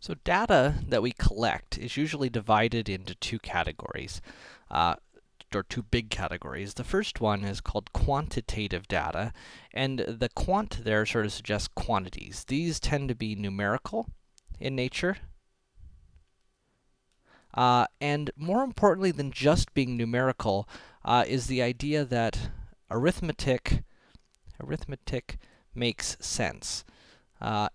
So data that we collect is usually divided into two categories, uh, or two big categories. The first one is called quantitative data, and the quant there sort of suggests quantities. These tend to be numerical in nature. Uh, and more importantly than just being numerical, uh, is the idea that arithmetic, arithmetic makes sense. Uh,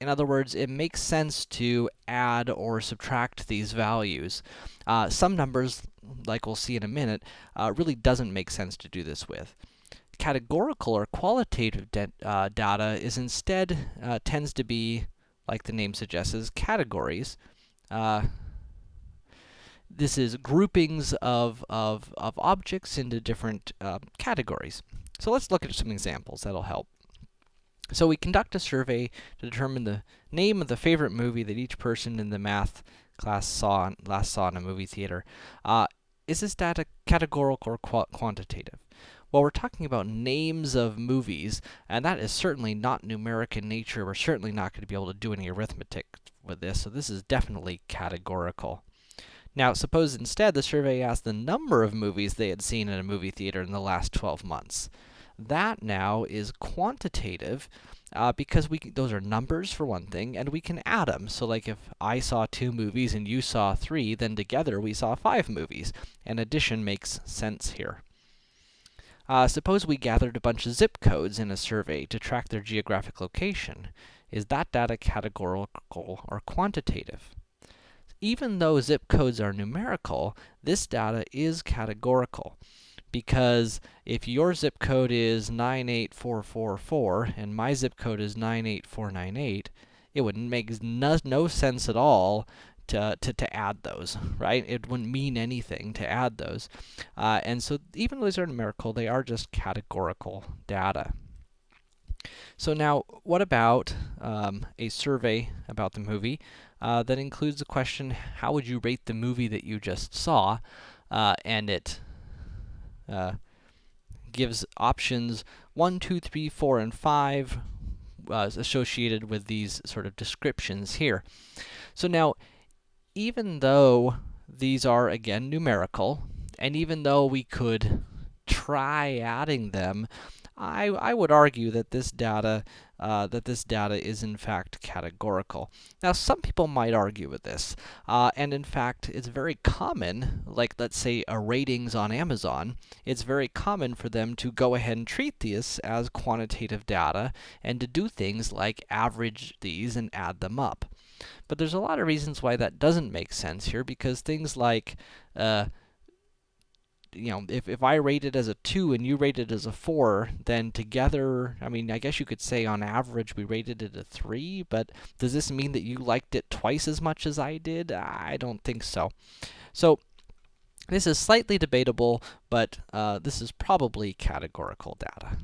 in other words, it makes sense to add or subtract these values. Uh, some numbers, like we'll see in a minute, uh, really doesn't make sense to do this with. Categorical or qualitative uh, data is instead, uh, tends to be, like the name suggests, categories. Uh, this is groupings of, of, of objects into different uh, categories. So let's look at some examples that'll help. So we conduct a survey to determine the name of the favorite movie that each person in the math class saw last saw in a movie theater. Uh, is this data categorical or qu quantitative? Well, we're talking about names of movies, and that is certainly not numeric in nature. We're certainly not going to be able to do any arithmetic with this, so this is definitely categorical. Now, suppose instead the survey asked the number of movies they had seen in a movie theater in the last 12 months. That now is quantitative, uh, because we those are numbers for one thing, and we can add them. So like if I saw two movies and you saw three, then together we saw five movies, and addition makes sense here. Uh, suppose we gathered a bunch of zip codes in a survey to track their geographic location. Is that data categorical or quantitative? Even though zip codes are numerical, this data is categorical because if your zip code is 98444 and my zip code is 98498, it would make no, no sense at all to, to, to add those, right? It wouldn't mean anything to add those. Uh, and so even though these are numerical, they are just categorical data. So now, what about um, a survey about the movie uh, that includes the question, how would you rate the movie that you just saw? Uh, and it uh, gives options 1, 2, 3, 4, and 5 uh, associated with these sort of descriptions here. So now, even though these are, again, numerical, and even though we could try adding them, I, I would argue that this data uh, that this data is in fact categorical. Now, some people might argue with this, uh, and in fact, it's very common, like let's say a ratings on Amazon, it's very common for them to go ahead and treat these as quantitative data, and to do things like average these and add them up. But there's a lot of reasons why that doesn't make sense here, because things like, uh, you know, if, if I rate it as a 2 and you rate it as a 4, then together, I mean, I guess you could say on average we rated it a 3, but does this mean that you liked it twice as much as I did? I don't think so. So, this is slightly debatable, but uh, this is probably categorical data.